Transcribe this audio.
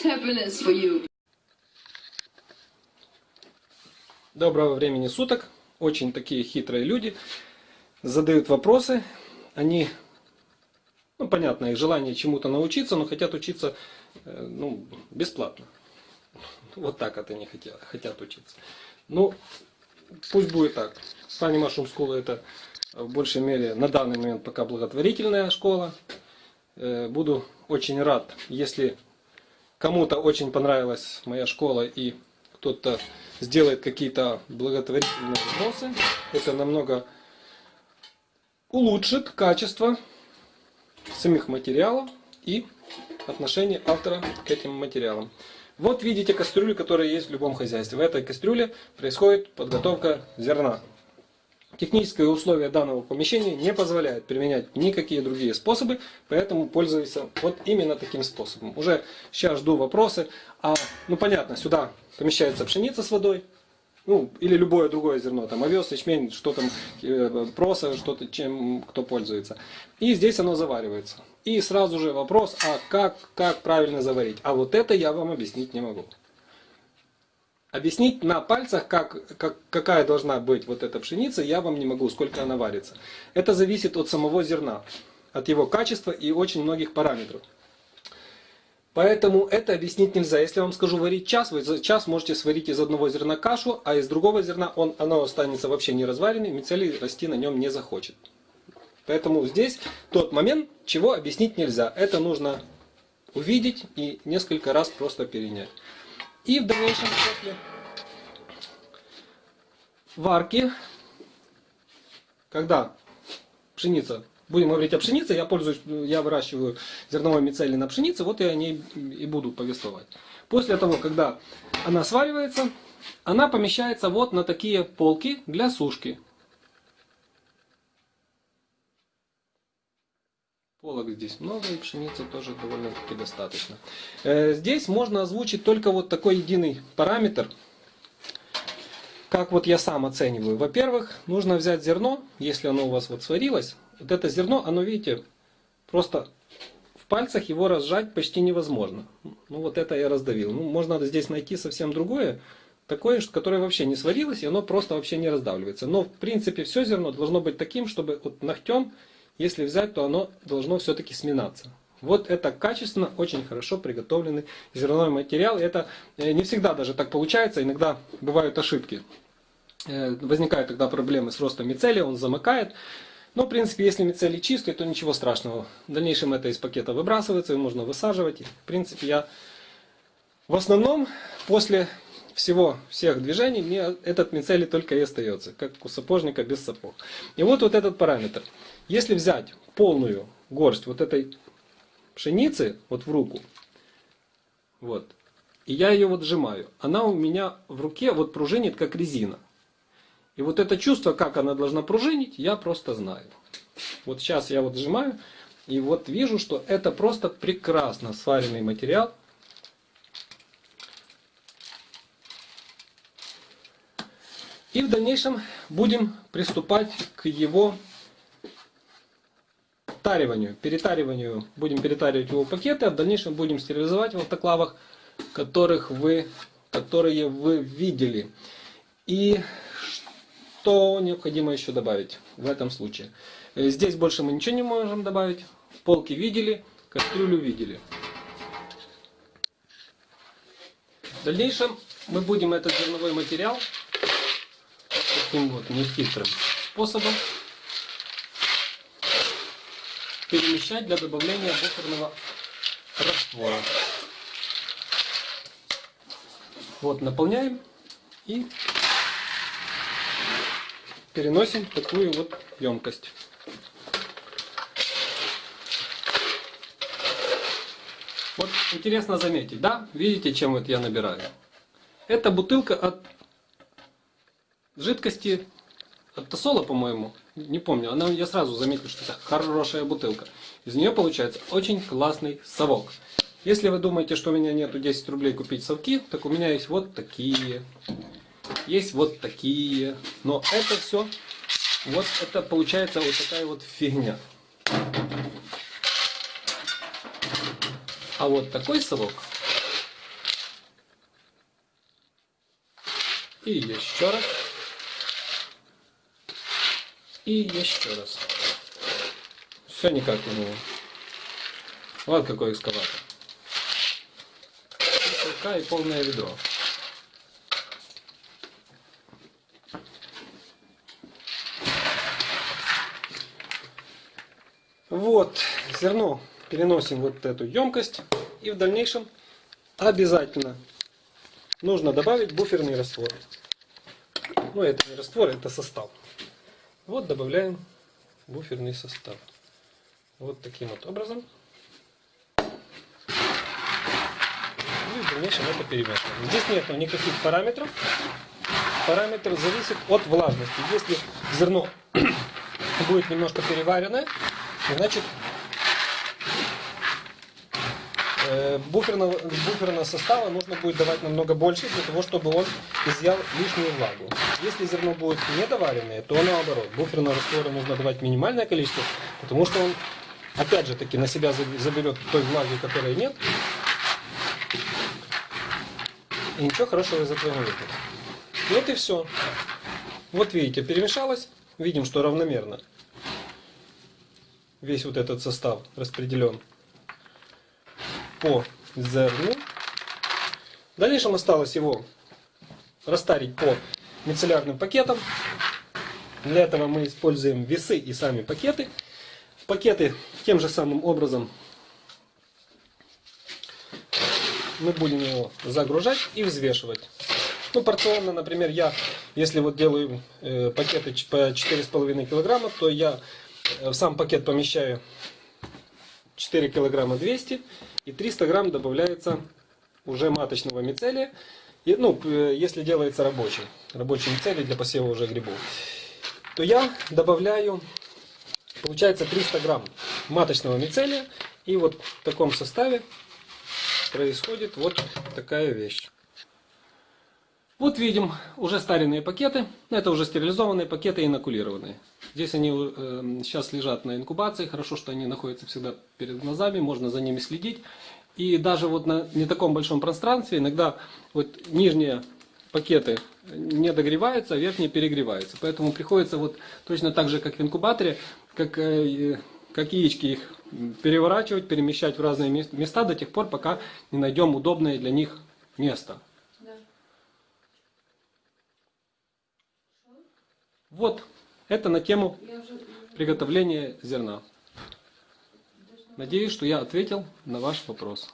Доброго времени суток. Очень такие хитрые люди. Задают вопросы. Они, ну понятно, их желание чему-то научиться, но хотят учиться э, ну, бесплатно. Вот так это они хотят, хотят учиться. Ну, пусть будет так. Funny Mushroom School это в большей мере на данный момент пока благотворительная школа. Э, Буду очень рад, если кому-то очень понравилась моя школа и кто-то сделает какие-то благотворительные вопросы. Это намного улучшит качество самих материалов и отношение автора к этим материалам. Вот видите кастрюлю, которая есть в любом хозяйстве. В этой кастрюле происходит подготовка зерна. Технические условия данного помещения не позволяют применять никакие другие способы, поэтому пользуюсь вот именно таким способом. Уже сейчас жду вопросы. А, ну понятно, сюда помещается пшеница с водой, ну, или любое другое зерно, там овес, ячмень, что там, э, проса, что-то, чем кто пользуется. И здесь оно заваривается. И сразу же вопрос, а как, как правильно заварить? А вот это я вам объяснить не могу. Объяснить на пальцах, как, как, какая должна быть вот эта пшеница, я вам не могу, сколько она варится. Это зависит от самого зерна, от его качества и очень многих параметров. Поэтому это объяснить нельзя. Если я вам скажу варить час, вы за час можете сварить из одного зерна кашу, а из другого зерна он, оно останется вообще не разваренным, мицелий расти на нем не захочет. Поэтому здесь тот момент, чего объяснить нельзя. Это нужно увидеть и несколько раз просто перенять. И в дальнейшем после варки, когда пшеница будем говорить о пшенице, я пользуюсь, я выращиваю зерновой мицелий на пшенице, вот я о ней и буду повествовать. После того, когда она сваривается, она помещается вот на такие полки для сушки. Полок здесь много, и пшеницы тоже довольно-таки достаточно. Э, здесь можно озвучить только вот такой единый параметр, как вот я сам оцениваю. Во-первых, нужно взять зерно, если оно у вас вот сварилось, вот это зерно, оно, видите, просто в пальцах его разжать почти невозможно. Ну вот это я раздавил. Ну, можно здесь найти совсем другое, такое, которое вообще не сварилось, и оно просто вообще не раздавливается. Но в принципе все зерно должно быть таким, чтобы вот ногтем, если взять, то оно должно все-таки сминаться. Вот это качественно, очень хорошо приготовленный зерновой материал. Это э, не всегда даже так получается, иногда бывают ошибки. Э, возникают тогда проблемы с ростом мицелия, он замыкает. Но, в принципе, если мицелий чистый, то ничего страшного. В дальнейшем это из пакета выбрасывается, и можно высаживать. В принципе, я в основном после всего, всех движений, мне этот мицелий только и остается, как у сапожника без сапог. И вот вот этот параметр. Если взять полную горсть вот этой пшеницы вот в руку, вот, и я ее вот сжимаю, она у меня в руке вот пружинит как резина. И вот это чувство, как она должна пружинить, я просто знаю. Вот сейчас я вот сжимаю, и вот вижу, что это просто прекрасно сваренный материал. И в дальнейшем будем приступать к его тариванию, перетариванию. Будем перетаривать его пакеты, а в дальнейшем будем стерилизовать в автоклавах, которых вы, которые вы видели. И что необходимо еще добавить в этом случае? Э, здесь больше мы ничего не можем добавить. Полки видели, кастрюлю видели. В дальнейшем мы будем этот зерновой материал таким вот нехитрым способом перемещать для добавления буферного раствора. Вот, наполняем и переносим в такую вот емкость. Вот интересно заметить, да? Видите, чем вот я набираю? Это бутылка от жидкости от Тосола, по-моему, не помню, она, я сразу заметил, что это хорошая бутылка. Из нее получается очень классный совок. Если вы думаете, что у меня нету 10 рублей купить совки, так у меня есть вот такие, есть вот такие, но это все, вот это получается вот такая вот фигня. А вот такой совок. И еще раз. И еще раз. Все никак не было. Вот какой экскаватор. Рука и полное ведро. Вот, зерно переносим вот эту емкость. И в дальнейшем обязательно нужно добавить буферный раствор. Ну, это не раствор, это состав. Вот добавляем буферный состав. Вот таким вот образом. И в дальнейшем это перемешиваем. Здесь нет никаких параметров. Параметр зависит от влажности. Если зерно будет немножко переваренное, значит э, буферного, буферного состава нужно будет давать намного больше, для того, чтобы он изъял лишнюю влагу. Если зерно будет недоваренное, то наоборот. Буферного раствора нужно давать минимальное количество, потому что он, опять же таки, на себя заберет той влаги, которой нет. И ничего хорошего из этого не выйдет. Вот и все. Вот видите, перемешалось. Видим, что равномерно. Весь вот этот состав распределен по зерну. В дальнейшем осталось его растарить по мицеллярным пакетам. Для этого мы используем весы и сами пакеты. В пакеты тем же самым образом мы будем его загружать и взвешивать. Ну, порционно, например, я, если вот делаю э, пакеты по 4,5 килограмма, то я в сам пакет помещаю 4 килограмма 200 и 300 грамм добавляется уже маточного мицелия. И, ну, если делается рабочий, рабочий мицелий для посева уже грибов, то я добавляю, получается 300 грамм маточного мицелия. И вот в таком составе происходит вот такая вещь. Вот видим уже старенные пакеты. Это уже стерилизованные пакеты инокулированные. Здесь они э, сейчас лежат на инкубации. Хорошо, что они находятся всегда перед глазами. Можно за ними следить. И даже вот на не таком большом пространстве иногда вот нижние пакеты не догреваются, а верхние перегреваются. Поэтому приходится вот точно так же, как в инкубаторе, как, э, как яички их переворачивать, перемещать в разные места до тех пор, пока не найдем удобное для них место. Вот, это на тему приготовления зерна. Надеюсь, что я ответил на ваш вопрос.